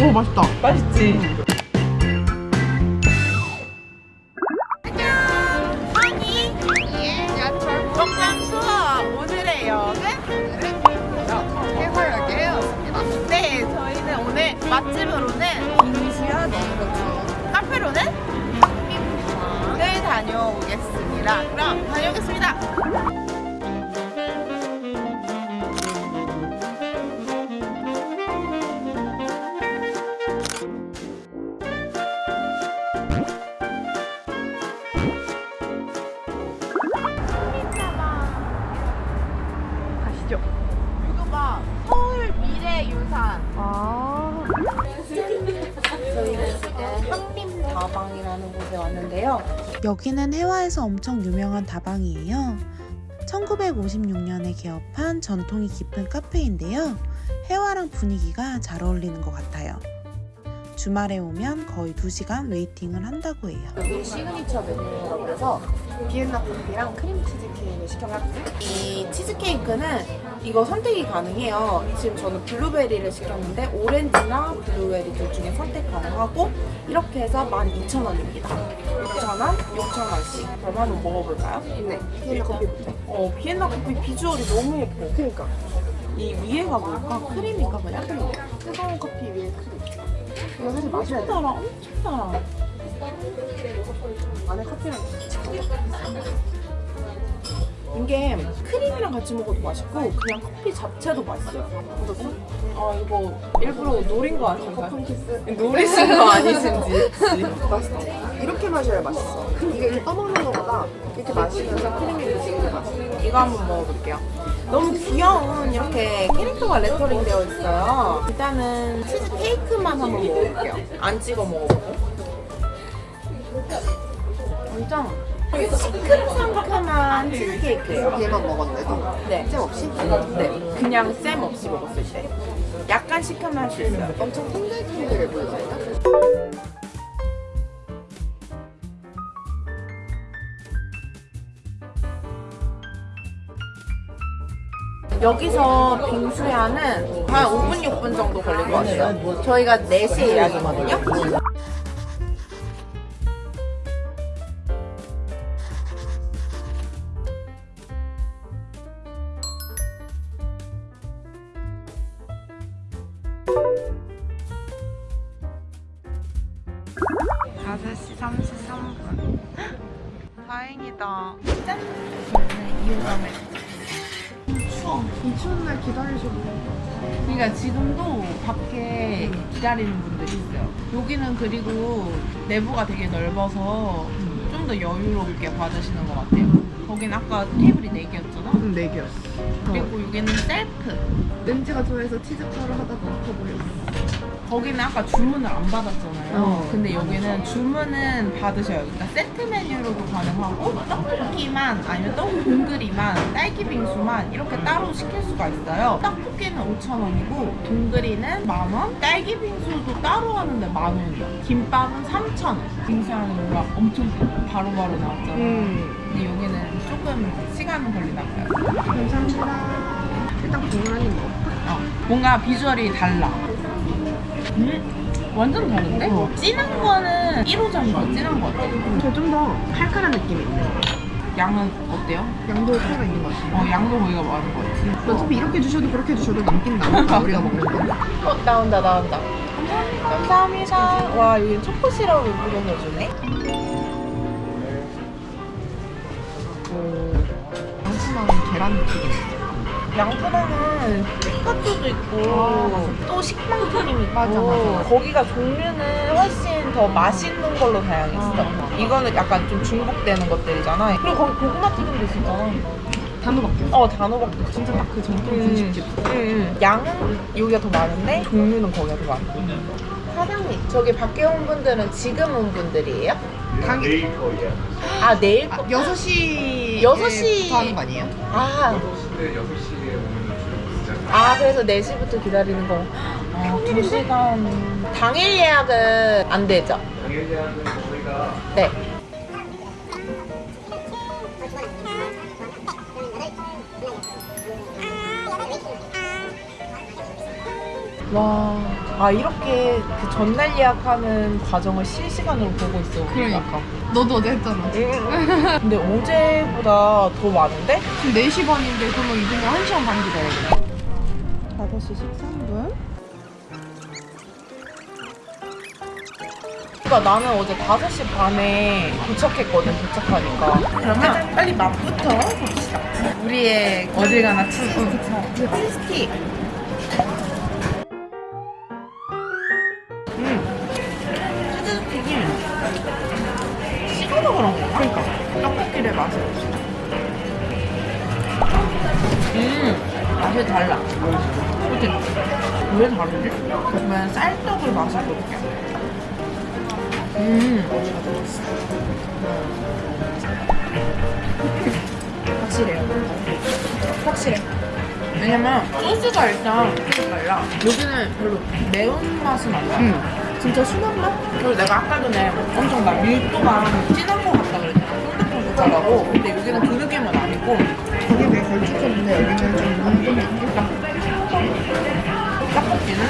오 맛있다. 맛있지? 아니 먹방 투어 곳에 왔는데요 여기는 혜화에서 엄청 유명한 다방이에요. 1956년에 개업한 전통이 깊은 카페인데요. 혜화랑 분위기가 잘 어울리는 것 같아요. 주말에 오면 거의 2시간 waiting을 한다고 해요. 여기 시그니처 메뉴라고 해서 비엔나 커피랑 크림 치즈케이크를 시켜봤거든요. 이 치즈케이크는 이거 선택이 가능해요. 지금 저는 블루베리를 시켰는데 오렌지나 블루베리 둘 중에 선택 가능하고 이렇게 해서 12,000원입니다. 6,000원, 6,000원씩. 그럼 한번 먹어볼까요? 네. 비엔나 커피부터. 어, 비엔나 커피 비주얼이 너무 예뻐. 그니까. 이 위에가 뭘까? 크림인가 그냥? 뜨거운 커피 위에 크림. 이거 사실 맛있다. 달아, 엄청 달아. 안에 커피랑 이게 크림이랑 같이 먹어도 맛있고 그냥 커피 자체도 맛있어요. 어떻어? 아 이거 일부러 노린 거 아닌가요? 콘키스. 노리신 거 아니신지. 맛있지? 이렇게 마셔야 맛있어. 이게 이렇게 떠먹는 거보다 이렇게 마시면서 크림이 드시는 게 맛있어. 이거 한번 먹어볼게요. 너무 귀여운 이렇게 캐릭터가 레터링 되어 있어요. 일단은 치즈 케이크만 한번 먹어볼게요. 안 찍어 먹어보고. 완전 시큼상큼한 치즈 케이크예요. 얘만 먹었는데도 네. 잼 없이? 네. 그냥 쌤 없이 먹었을 때. 약간 시큼할 수 있어요. 엄청 탱글탱글해 보이잖아. 여기서 빙수야는 한 5분, 6분 정도 걸릴 것 같아요. 저희가 4시에 예약이거든요. 다섯 시 33분. 다행이다. 짠! 저희는 이호감에 이 추운 날 기다리셔도 그러니까 지금도 밖에 기다리는 분들이 있어요. 여기는 그리고 내부가 되게 넓어서 좀 더 여유롭게 받으시는 것 같아요. 거긴 아까 테이블이 4개였잖아. 응, 네 개였어. 그리고 여기는 셀프. 렌즈가 좋아해서 치즈파를 하다가 엎어버렸어. 거기는 아까 주문을 안 받았잖아요. 어. 근데 여기는 주문은 받으셔요. 그러니까 세트 메뉴로도 가능하고 떡볶이만 아니면 떡 동그리만 딸기 빙수만 이렇게 따로 시킬 수가 있어요. 떡볶이는 5,000원이고 동그리는 만원, 딸기 빙수도 따로 하는데 만원이야. 김밥은 3,000원. 빙수하는 뭔가 엄청 바로바로 나왔잖아. 음. 근데 여기는 조금 시간은 걸리나 봐요. 감사합니다. 일단 국물 한입 먹어. 어, 뭔가 비주얼이 달라. 음? 완전 다른데? 어. 진한 거는 1호점이 더 진한 거 같아. 저좀 더 칼칼한 느낌이 있네. 양은 어때요? 양도 차이가 있는 것 같아. 어, 양도 거기가 많은 거 같지. 어차피 이렇게 주셔도 그렇게 주셔도 남긴 남아. 우리가 먹는 거. 어, 나온다, 나온다. 감사합니다. 감사합니다. 와, 여기 초코 시럽을 뿌려서 주네. 양치마는 계란 튀김. 양푸다는 피카츄도 있고 또 식빵 크림 있고 맞아, 맞아. 거기가 종류는 훨씬 더 맛있는 걸로 다양했어 어. 이거는 약간 좀 중복되는 것들이잖아 그리고 거기 고구마 튀김도 있었잖아 단호박이요. 어 단호박도 있어 진짜 딱 그 전통 음. 분식집. 응, 양은 여기가 더 많은데 종류는 거기가 더 많고 사장님 저기 밖에 온 분들은 지금 온 분들이에요? 당일 아 내일 아, 거? 6시 여섯 시. 하는 거 아니에요? 아, 네, 6시에 오면 주로 아 그래서 4시부터 기다리는 거. 아, 2시간. 당일 예약은 안 되죠? 당일 예약은 저희가 네. 와, 아 이렇게 그 전날 예약하는 과정을 실시간으로 보고 있어. 그러니까. 너도 어제 했잖아. 근데 어제보다 더 많은데? 지금 4시 반인데 그러면 이제는 1시간 반 기다려야 돼. 5시 13분? 그러니까 나는 어제 5시 반에 도착했거든, 도착하니까. 그러면 빨리 맛부터 봅시다. 우리의 어딜 가나 치즈. 치즈 스틱. 음, 맛이 달라. 그치? 왜 다르지? 그러면 쌀떡을 마셔볼게. 음, 확실해요. 확실해. 왜냐면 소스가 일단 달라. 여기는 별로 매운맛은 안 나. 응. 진짜 순한 맛? 그리고 내가 아까 전에 엄청 나 밀도가 진한 것 같다 그랬잖아. 쫀득쫀득하다고. 근데 여기는 그 느낌은 아니고 걸쭉했는데 여기는 좀 뭉근 느낌? 떡볶이는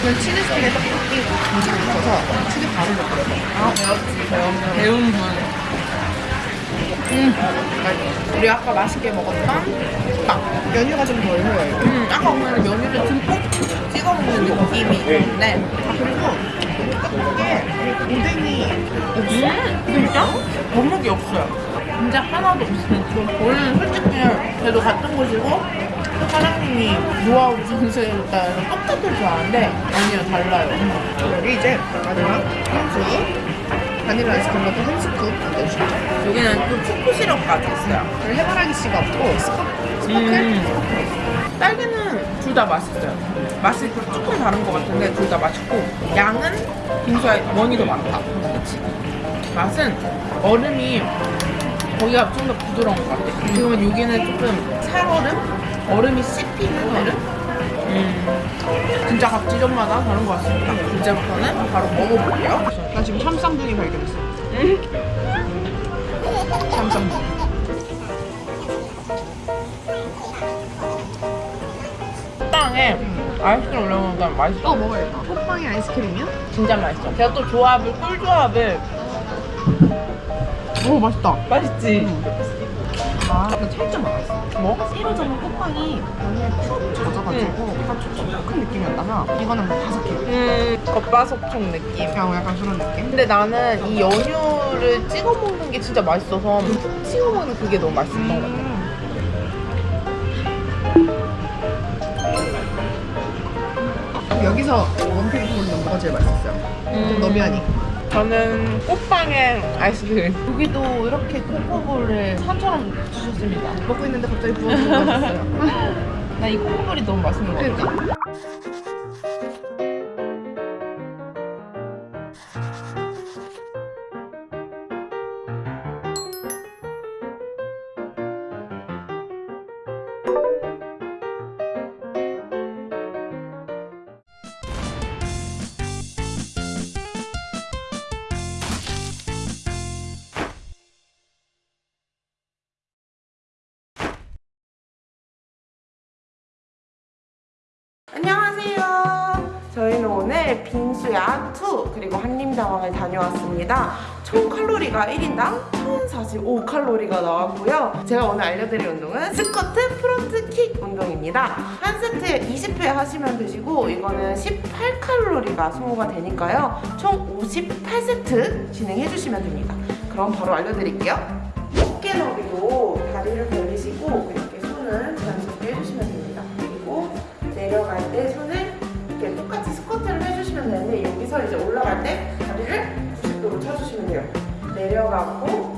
그냥 치즈 스틱에 떡볶이 무지개 있어서 치즈 바로 넣더라고. 아 배웠지 배운 배운 분. 음, 우리 아까 맛있게 먹었던 빵. 연유가 좀 덜 흘러요. 음, 아까 보면 면유를 듬뿍 찍어 먹는 느낌이 있는데. 아, 그리고 떡볶이에 오뎅이 음, 진짜? 어묵이 없어요. 진짜 하나도 없어요. 원래는 솔직히 그래도 같은 곳이고 사장님이 노하우 전수해줬다 해서 똑같을 줄 알았는데 아니요 달라요. 여기 이제 마지막 한 바닐라 아이스크림 같은 한 scoop 돼요. 여기는 또 초코 시럽까지 있어요. 해바라기 씨가 없고 스커, 스커클? 음. 딸기는 둘 다 맛있어요. 맛이 조금 다른 것 같은데 둘 다 맛있고 양은 빙수야 one이 더 많다. 그렇지. 맛은 얼음이 거기가 좀 더 부드러운 것 같아. 지금은 여기는 조금 살얼음? 얼음이 씹히는 얼음? 음. 진짜 각 지점마다 다른 것 같습니다. 이제부터는 바로 먹어볼게요. 나 지금 샴쌍둥이 발견했어. 쌈쌈. 빵에 아이스크림 올려놓으니까 맛있어. 어, 먹어야겠다. 호빵이 아이스크림이야? 진짜 맛있어. 제가 또 조합을 꿀 조합을 오, 맛있다. 맛있지. 아, 나 살짝 맛있어. 뭐? 새로 잡은 호빵이 면에 푹 젖어가지고 약간 촉촉한 느낌이었다가 이거는 뭐 바삭해. 음 겉바속촉 느낌. 그냥 약간 그런 느낌? 근데 나는 이 연유를 찍어 먹는 게 진짜 맛있어서 푹 찍어 먹는 그게 너무 맛있었던 것 같아. 여기서 원픽 부분은 뭐가 제일 맛있었어요? 좀 너비하니. 저는 꽃빵에 아이스크림. 여기도 이렇게 코코볼을 산처럼 주셨습니다. 먹고 있는데 갑자기 거 맛있어요. 나 이 코코볼이 너무 맛있는 것 같아. 안녕하세요. 저희는 오늘 빙수야 2 그리고 한림다방을 다녀왔습니다. 총 칼로리가 1인당 1045칼로리가 나왔고요. 제가 오늘 알려드릴 운동은 squat front kick 운동입니다. 한 세트에 20회 하시면 되시고 이거는 18칼로리가 소모가 되니까요. 총 58세트 진행해 주시면 됩니다. 그럼 바로 알려드릴게요. 어깨 너비로 다리를 벌리시고 이렇게 손을 자연스럽게 해주시면 됩니다. 내려갈 때 손을 이렇게 똑같이 스쿼트를 해주시면 되는데 여기서 이제 올라갈 때 다리를 90도로 쳐주시면 돼요. 내려가고